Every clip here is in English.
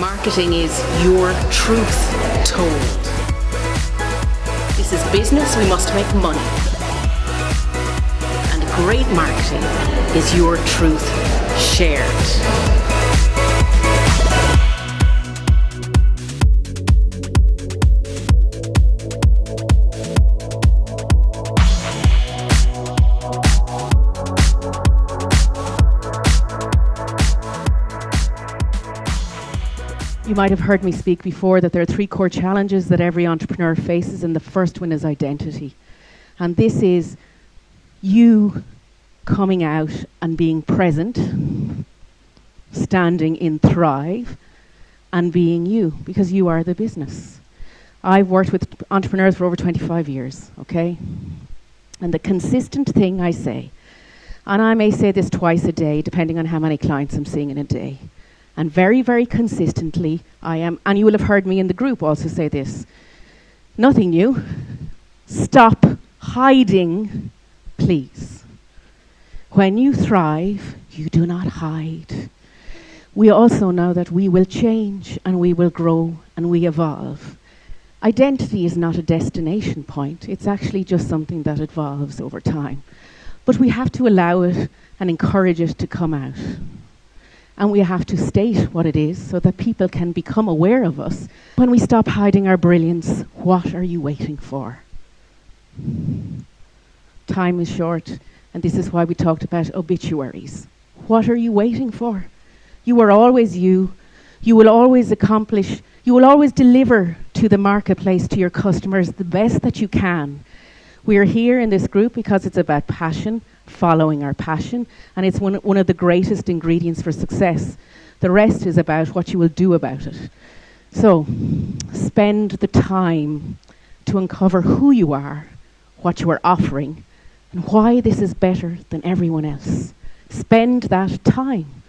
Marketing is your truth told. This is business, we must make money. And great marketing is your truth shared. You might have heard me speak before that there are three core challenges that every entrepreneur faces, and the first one is identity. And this is you coming out and being present, standing in Thrive, and being you, because you are the business. I've worked with entrepreneurs for over 25 years, okay? And the consistent thing I say, and I may say this twice a day, depending on how many clients I'm seeing in a day and very, very consistently, I am, and you will have heard me in the group also say this nothing new. Stop hiding, please. When you thrive, you do not hide. We also know that we will change and we will grow and we evolve. Identity is not a destination point, it's actually just something that evolves over time. But we have to allow it and encourage it to come out and we have to state what it is so that people can become aware of us. When we stop hiding our brilliance, what are you waiting for? Time is short, and this is why we talked about obituaries. What are you waiting for? You are always you. You will always accomplish, you will always deliver to the marketplace, to your customers, the best that you can. We are here in this group because it's about passion, following our passion, and it's one, one of the greatest ingredients for success. The rest is about what you will do about it. So, spend the time to uncover who you are, what you are offering, and why this is better than everyone else. Spend that time.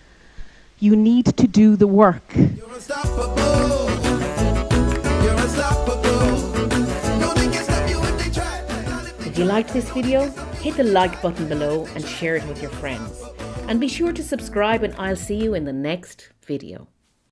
You need to do the work. You liked this video, hit the like button below and share it with your friends. And be sure to subscribe and I'll see you in the next video.